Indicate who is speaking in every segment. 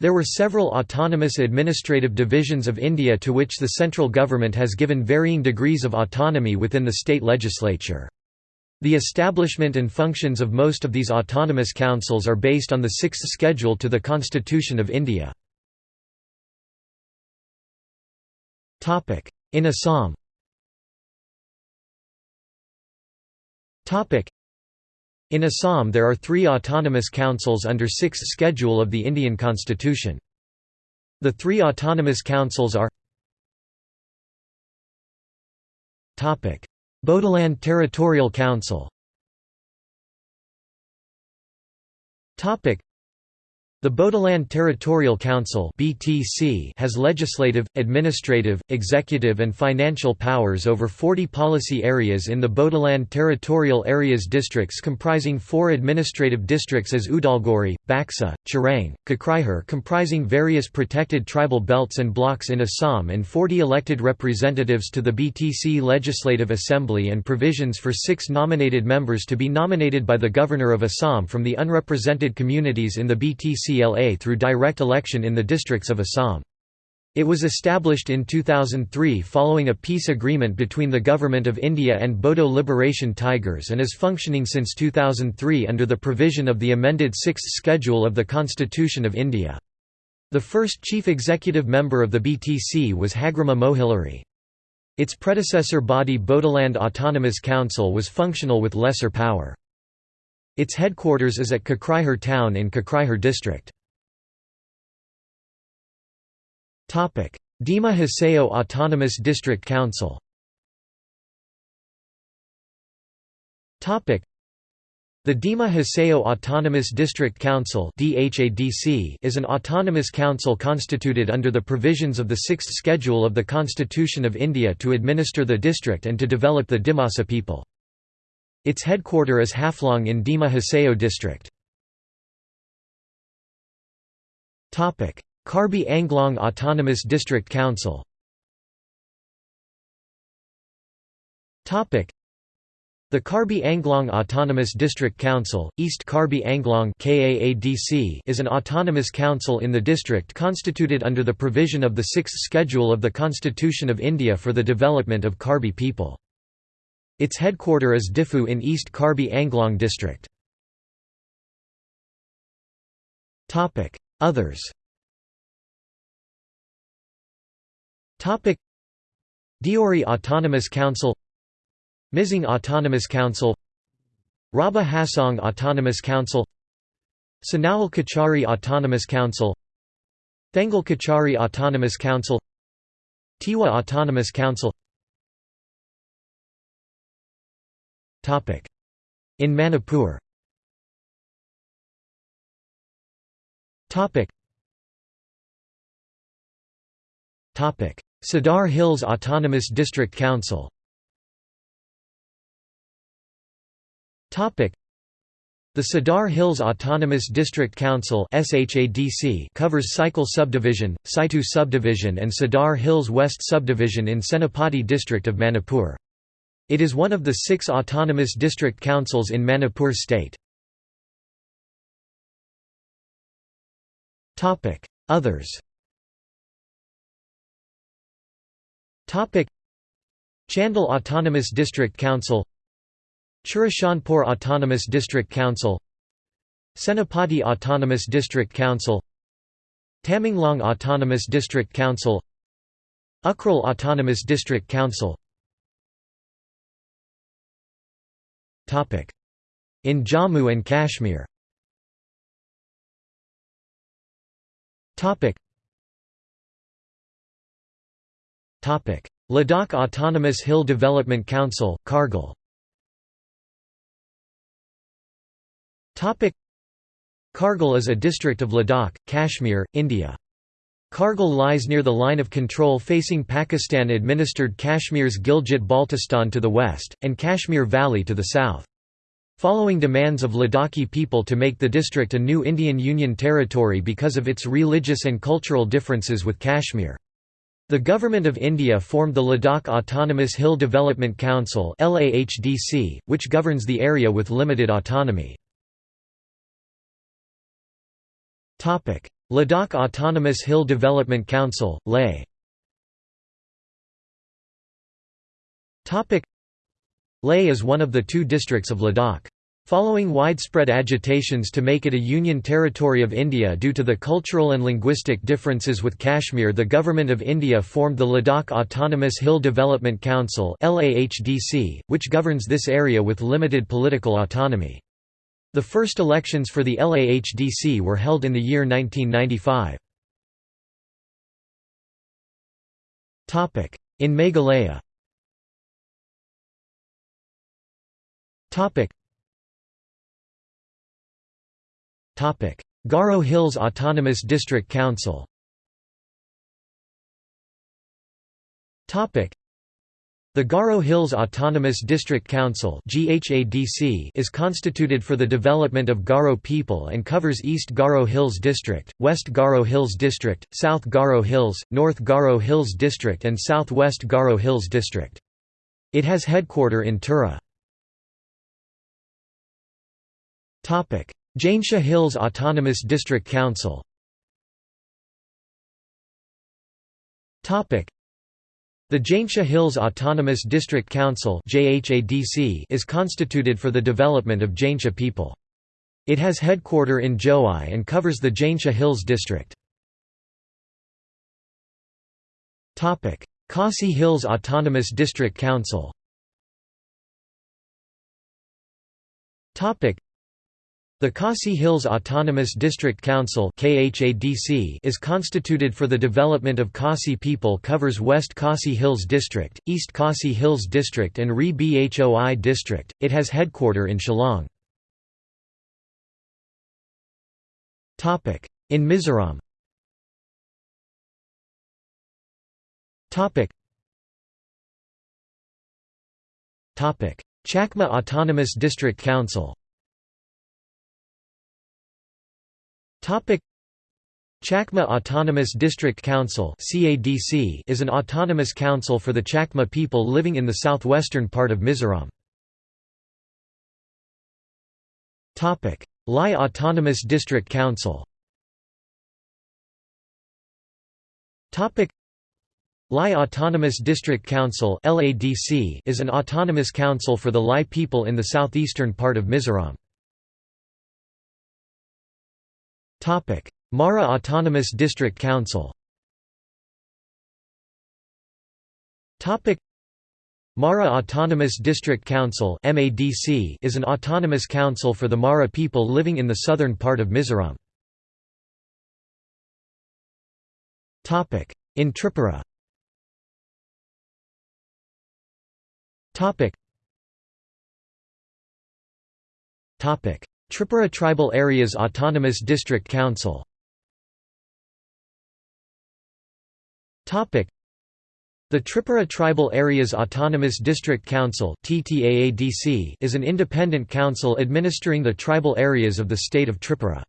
Speaker 1: There were several autonomous administrative divisions of India to which the central government has given varying degrees of autonomy within the state legislature. The establishment and functions of most of these autonomous councils are based on the sixth schedule to the Constitution of India. In Assam in Assam there are three autonomous councils under 6th schedule of the Indian constitution. The three autonomous councils are Bodoland Territorial Council the Bodoland Territorial Council (BTC) has legislative, administrative, executive and financial powers over 40 policy areas in the Bodoland Territorial Areas districts comprising four administrative districts as Udalguri, Baksa, Chirang, Kokrajhar comprising various protected tribal belts and blocks in Assam and 40 elected representatives to the BTC Legislative Assembly and provisions for six nominated members to be nominated by the Governor of Assam from the unrepresented communities in the BTC CLA through direct election in the districts of Assam. It was established in 2003 following a peace agreement between the Government of India and Bodo Liberation Tigers and is functioning since 2003 under the provision of the amended Sixth Schedule of the Constitution of India. The first chief executive member of the BTC was Hagrama Mohilary. Its predecessor body Bodoland Autonomous Council was functional with lesser power. Its headquarters is at Kokrajhar town in Kokrajhar district. Dima Hasao Autonomous District Council the Dima Hasao Autonomous District Council is an autonomous council constituted under the provisions of the Sixth Schedule of the Constitution of India to administer the district and to develop the Dimasa people. Its headquarter is Haflong in Dima Hasao district. Karbi Anglong Autonomous District Council the Karbi Anglong Autonomous District Council, East Karbi Anglong is an autonomous council in the district constituted under the provision of the Sixth Schedule of the Constitution of India for the development of Karbi people. Its headquarter is Diphu in East Karbi Anglong district. Others Deori Autonomous Council Mizing Autonomous Council Rabha Hasong Autonomous Council Sonowal Kachari Autonomous Council Thengal Kachari Autonomous Council Tiwa Autonomous Council In Manipur. Sadar Hills Autonomous District Council. The Sadar Hills Autonomous District Council covers Saikul Subdivision, Saitu Subdivision and Sadar Hills West Subdivision in Senapati district of Manipur. It is one of the six autonomous district councils in Manipur state. Others Chandel Autonomous District Council Churachandpur Autonomous District Council Senapati Autonomous District Council Tamenglong Autonomous District Council Ukhrul Autonomous District Council In Jammu and Kashmir. Ladakh Autonomous Hill Development Council, Kargil. Kargil is a district of Ladakh, Kashmir, India. Kargil lies near the line of control facing Pakistan-administered Kashmir's Gilgit-Baltistan to the west, and Kashmir Valley to the south. Following demands of Ladakhi people to make the district a new Indian Union territory because of its religious and cultural differences with Kashmir. The Government of India formed the Ladakh Autonomous Hill Development Council which governs the area with limited autonomy. Ladakh Autonomous Hill Development Council, Leh Leh is one of the two districts of Ladakh. Following widespread agitations to make it a union territory of India due to the cultural and linguistic differences with Kashmir the Government of India formed the Ladakh Autonomous Hill Development Council which governs this area with limited political autonomy. The first elections for the LAHDC were held in the year 1995. In Meghalaya. Garo Hills Autonomous District Council the Garo Hills Autonomous District Council is constituted for the development of Garo people and covers East Garo Hills District, West Garo Hills District, South Garo Hills, North Garo Hills District and South West Garo Hills District. It has headquarter in Tura. Jaintia Hills Autonomous District Council the Jaintia Hills Autonomous District Council is constituted for the development of Jaintia people. It has headquarter in Jowai and covers the Jaintia Hills district. Khasi Hills Autonomous District Council the Khasi Hills Autonomous District Council is constituted for the development of Khasi people covers West Khasi Hills District, East Khasi Hills District and Ri Bhoi District. It has headquarter in Shillong. In Mizoram Chakma Autonomous District Council Chakma Autonomous District Council is an autonomous council for the Chakma people living in the southwestern part of Mizoram. Lai Autonomous District Council Lai Autonomous District Council is an autonomous council for the Lai people in the southeastern part of Mizoram. Mara Autonomous District Council. Mara Autonomous District Council is an autonomous council for the Mara people living in the southern part of Mizoram. In Tripura Tripura Tribal Areas Autonomous District Council the Tripura Tribal Areas Autonomous District Council is an independent council administering the tribal areas of the state of Tripura.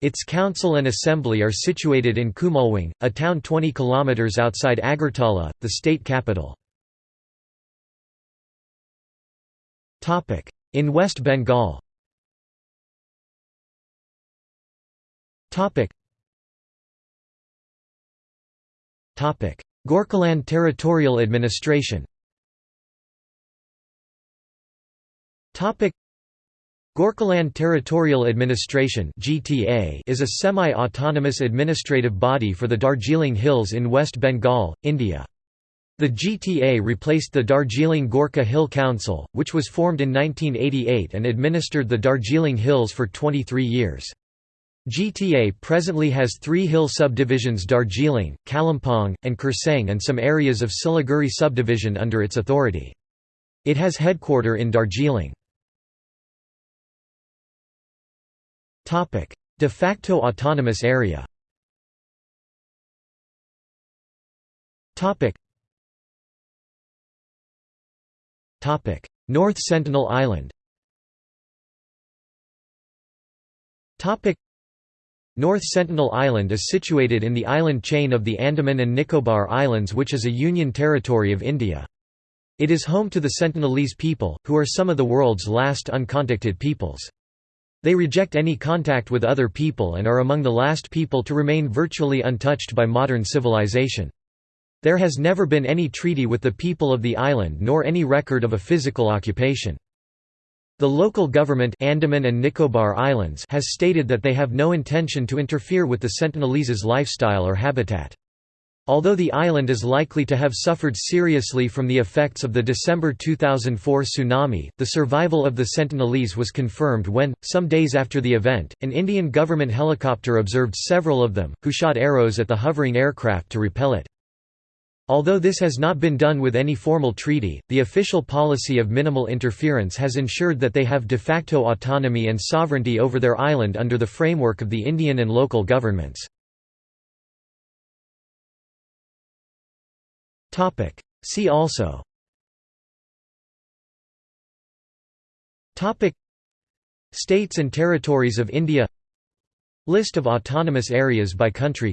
Speaker 1: Its council and assembly are situated in Khumulwng, a town 20 km outside Agartala, the state capital. In West Bengal Gorkhaland Territorial Administration. Topic: Gorkhaland Territorial Administration (GTA) is a semi-autonomous administrative body for the Darjeeling Hills in West Bengal, India. The GTA replaced the Darjeeling Gorkha Hill Council, which was formed in 1988 and administered the Darjeeling Hills for 23 years. GTA presently has three hill subdivisions Darjeeling, Kalimpong, and Kurseong and some areas of Siliguri subdivision under its authority. It has headquarter in Darjeeling. De facto autonomous area. North Sentinel Island North Sentinel Island is situated in the island chain of the Andaman and Nicobar Islands which is a union territory of India. It is home to the Sentinelese people, who are some of the world's last uncontacted peoples. They reject any contact with other people and are among the last people to remain virtually untouched by modern civilization. There has never been any treaty with the people of the island nor any record of a physical occupation. The local government Andaman and Nicobar Islands has stated that they have no intention to interfere with the Sentinelese's lifestyle or habitat. Although the island is likely to have suffered seriously from the effects of the December 2004 tsunami, the survival of the Sentinelese was confirmed when, some days after the event, an Indian government helicopter observed several of them, who shot arrows at the hovering aircraft to repel it. Although this has not been done with any formal treaty, the official policy of minimal interference has ensured that they have de facto autonomy and sovereignty over their island under the framework of the Indian and local governments. See also. States and territories of India. List of autonomous areas by country